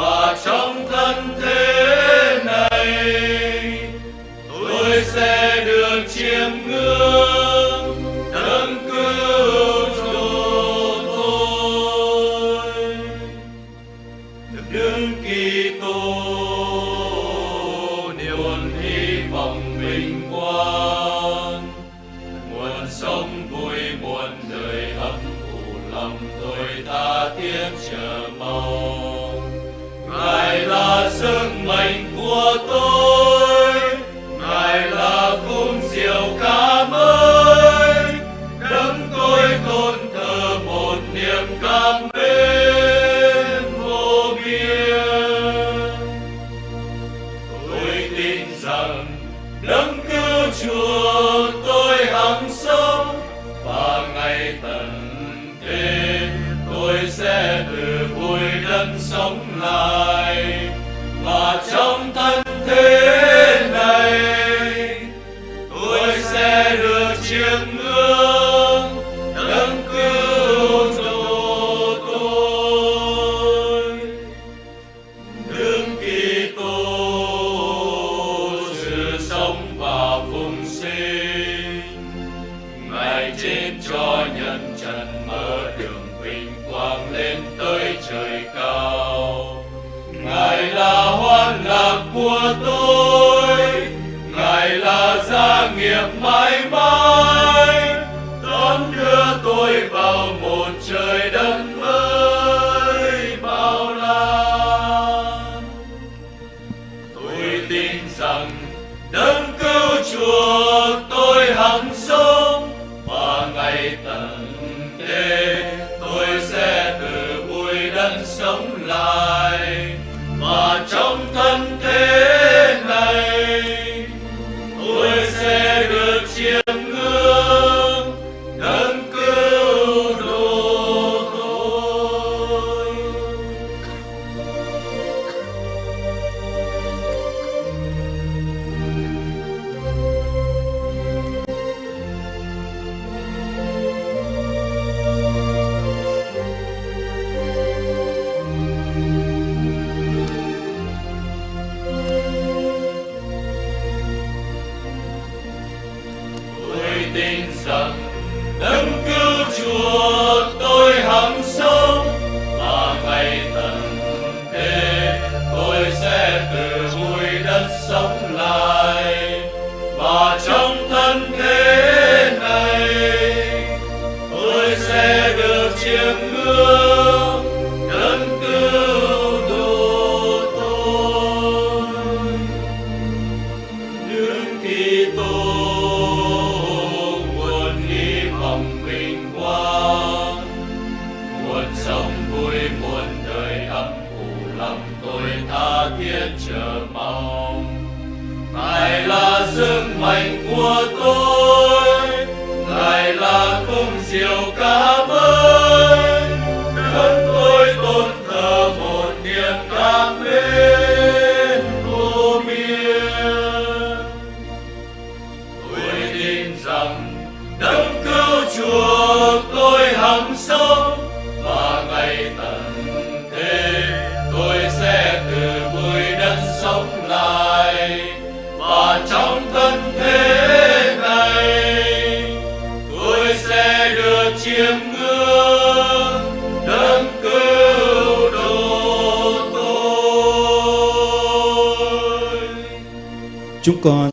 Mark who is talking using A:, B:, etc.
A: và trong thân thế này, tôi sẽ được chiêm ngưỡng, đấng cứu độ tôi. Được kỳ tô niềm hy vọng vinh quang. Nguồn sống vui buồn đời ấm u lòng tôi ta tiếc chờ mong ngài là sức mạnh của tôi. Ngài là cung diệu ca mới. Đấng tôi tôn thờ một niềm cảm mến vô biên. Tôi tin rằng đấng cứu chúa tôi hằng sống và ngày tận thế tôi sẽ từ vui đất sống lại. tin rằng đấng cứu chúa tôi hằng sống và ngày tận thế tôi sẽ từ bụi đất sống lại và trong thân thế này tôi hạnh của tôi, ngài là không diệu cảm ơn dẫn tôi tôn thờ một niềm cảm mến vô biên. Tôi tin rằng được chiêm ngưỡng đấng cứu độ tôi.
B: Chúng con